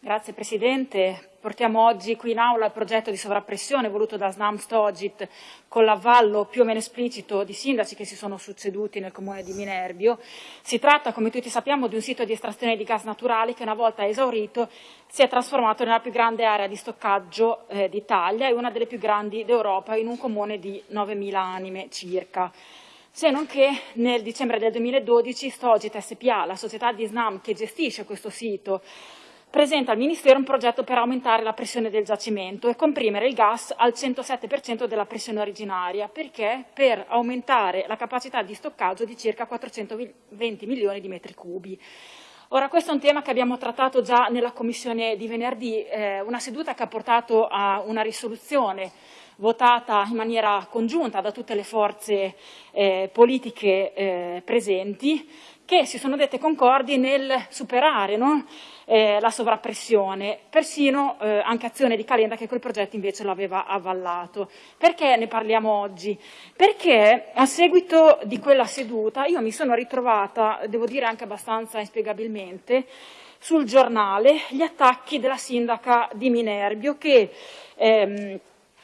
Grazie Presidente. Portiamo oggi qui in aula il progetto di sovrappressione voluto da Snam Stogit con l'avvallo più o meno esplicito di sindaci che si sono succeduti nel comune di Minerbio. Si tratta, come tutti sappiamo, di un sito di estrazione di gas naturali che una volta esaurito si è trasformato nella più grande area di stoccaggio eh, d'Italia e una delle più grandi d'Europa in un comune di 9.000 anime circa se non che nel dicembre del 2012 Stogit SPA, la società di Snam che gestisce questo sito, presenta al Ministero un progetto per aumentare la pressione del giacimento e comprimere il gas al 107% della pressione originaria. Perché? Per aumentare la capacità di stoccaggio di circa 420 milioni di metri cubi. Ora, questo è un tema che abbiamo trattato già nella commissione di venerdì, eh, una seduta che ha portato a una risoluzione votata in maniera congiunta da tutte le forze eh, politiche eh, presenti, che si sono dette concordi nel superare no? eh, la sovrappressione, persino eh, anche Azione di Calenda che quel progetto invece l'aveva avvallato. Perché ne parliamo oggi? Perché a seguito di quella seduta io mi sono ritrovata, devo dire anche abbastanza inspiegabilmente, sul giornale gli attacchi della sindaca di Minerbio che ehm,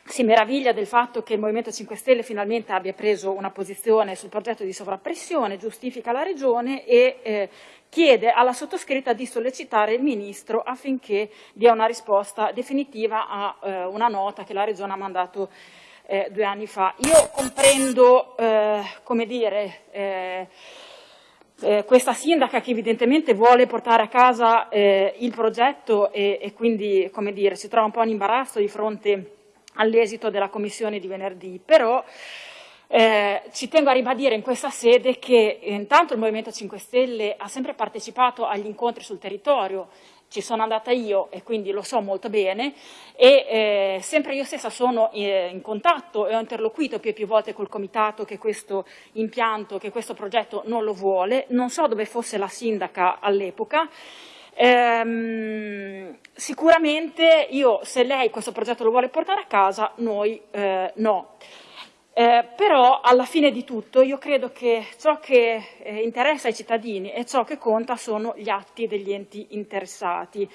si meraviglia del fatto che il Movimento 5 Stelle finalmente abbia preso una posizione sul progetto di sovrappressione, giustifica la Regione e eh, chiede alla sottoscritta di sollecitare il Ministro affinché dia una risposta definitiva a eh, una nota che la Regione ha mandato eh, due anni fa. Io comprendo, eh, come dire, eh, eh, questa sindaca che evidentemente vuole portare a casa il progetto e, e quindi, dire, si trova un po' in imbarazzo di fronte all'esito della commissione di venerdì, però eh, ci tengo a ribadire in questa sede che intanto il Movimento 5 Stelle ha sempre partecipato agli incontri sul territorio, ci sono andata io e quindi lo so molto bene e eh, sempre io stessa sono eh, in contatto e ho interloquito più e più volte col comitato che questo impianto, che questo progetto non lo vuole, non so dove fosse la sindaca all'epoca Ehm, sicuramente io, se lei questo progetto lo vuole portare a casa, noi eh, no. Eh, però alla fine di tutto io credo che ciò che eh, interessa ai cittadini e ciò che conta sono gli atti degli enti interessati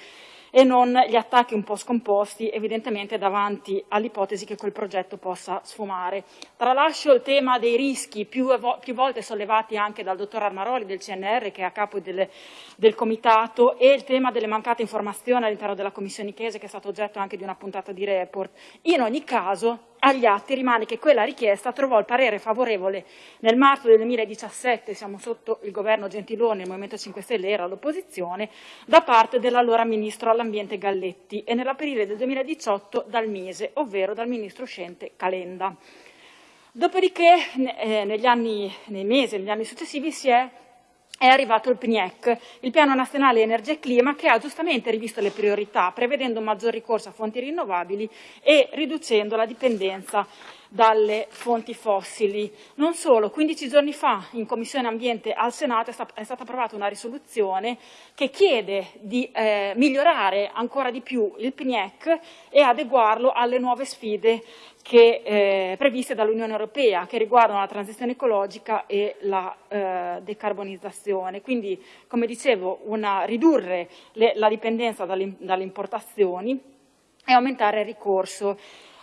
e non gli attacchi un po' scomposti evidentemente davanti all'ipotesi che quel progetto possa sfumare. Tralascio il tema dei rischi più, più volte sollevati anche dal dottor Armaroli del CNR che è a capo del, del comitato e il tema delle mancate informazioni all'interno della commissione Chiese che è stato oggetto anche di una puntata di report. In ogni caso agli atti rimane che quella richiesta trovò il parere favorevole nel marzo del 2017, siamo sotto il governo Gentiloni, il Movimento 5 Stelle era all'opposizione, da parte dell'allora Ministro all'Ambiente Galletti e nell'aprile del 2018 dal Mise, ovvero dal Ministro uscente Calenda. Dopodiché eh, negli anni, nei mesi, negli anni successivi si è è arrivato il PNIEC, il Piano Nazionale Energia e Clima, che ha giustamente rivisto le priorità, prevedendo un maggior ricorso a fonti rinnovabili e riducendo la dipendenza dalle fonti fossili. Non solo, 15 giorni fa in Commissione Ambiente al Senato è stata approvata una risoluzione che chiede di eh, migliorare ancora di più il PNIEC e adeguarlo alle nuove sfide che, eh, previste dall'Unione Europea che riguardano la transizione ecologica e la eh, decarbonizzazione. Quindi, come dicevo, una, ridurre le, la dipendenza dalle, dalle importazioni e aumentare il ricorso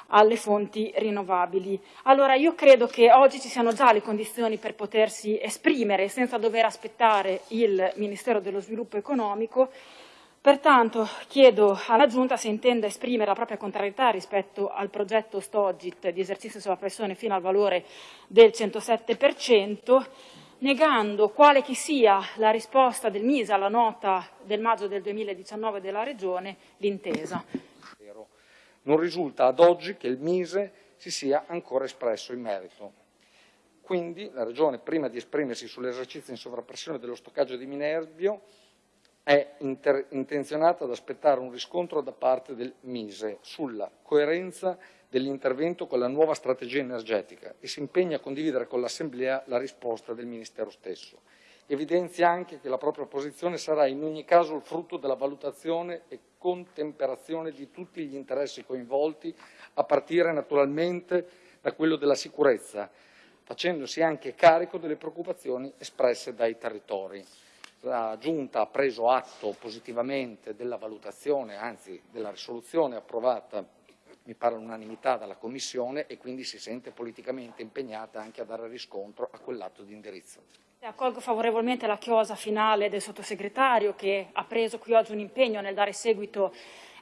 alle fonti rinnovabili. Allora io credo che oggi ci siano già le condizioni per potersi esprimere senza dover aspettare il Ministero dello Sviluppo Economico Pertanto chiedo alla Giunta se intende esprimere la propria contrarietà rispetto al progetto Stogit di esercizio sulla pressione fino al valore del 107%, negando quale che sia la risposta del MISA alla nota del maggio del 2019 della Regione, l'intesa. Non risulta ad oggi che il Mise si sia ancora espresso in merito. Quindi la Regione, prima di esprimersi sull'esercizio in sovrappressione dello stoccaggio di Minerbio, è intenzionata ad aspettare un riscontro da parte del Mise sulla coerenza dell'intervento con la nuova strategia energetica e si impegna a condividere con l'Assemblea la risposta del Ministero stesso. Evidenzia anche che la propria posizione sarà in ogni caso il frutto della valutazione e contemperazione di tutti gli interessi coinvolti, a partire naturalmente da quello della sicurezza, facendosi anche carico delle preoccupazioni espresse dai territori. la Giunta ha preso atto positivamente della valutazione, anzi della risoluzione approvata, mi pare all'unanimità, dalla Commissione e quindi si sente politicamente impegnata anche a dare riscontro a quell'atto di indirizzo. Accolgo favorevolmente la chiosa finale del sottosegretario che ha preso qui oggi un impegno nel dare seguito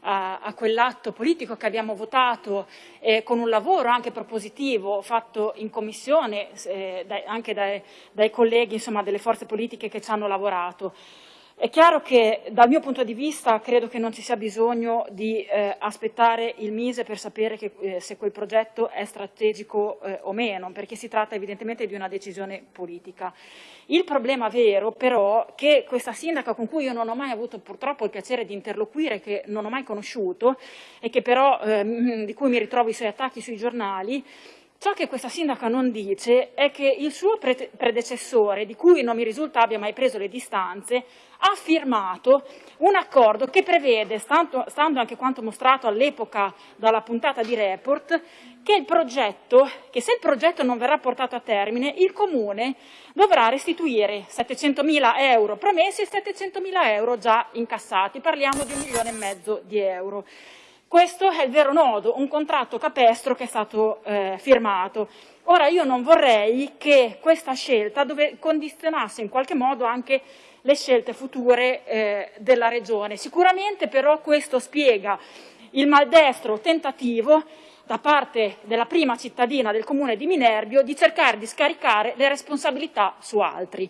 a, a quell'atto politico che abbiamo votato eh, con un lavoro anche propositivo fatto in commissione eh, dai, anche dai, dai colleghi insomma, delle forze politiche che ci hanno lavorato. È chiaro che dal mio punto di vista credo che non ci sia bisogno di eh, aspettare il Mise per sapere che, eh, se quel progetto è strategico eh, o meno, perché si tratta evidentemente di una decisione politica. Il problema vero però è che questa sindaca con cui io non ho mai avuto purtroppo il piacere di interloquire, che non ho mai conosciuto e però, ehm, di cui mi ritrovo i suoi attacchi sui giornali, Ciò che questa sindaca non dice è che il suo predecessore, di cui non mi risulta abbia mai preso le distanze, ha firmato un accordo che prevede, stando, stando anche quanto mostrato all'epoca dalla puntata di Report, che, progetto, che se il progetto non verrà portato a termine, il Comune dovrà restituire 700.000 euro promessi e 700.000 euro già incassati. Parliamo di un milione e mezzo di euro. Questo è il vero nodo, un contratto capestro che è stato eh, firmato. Ora io non vorrei che questa scelta condizionasse in qualche modo anche le scelte future eh, della Regione. Sicuramente però questo spiega il maldestro tentativo da parte della prima cittadina del comune di Minerbio di cercare di scaricare le responsabilità su altri.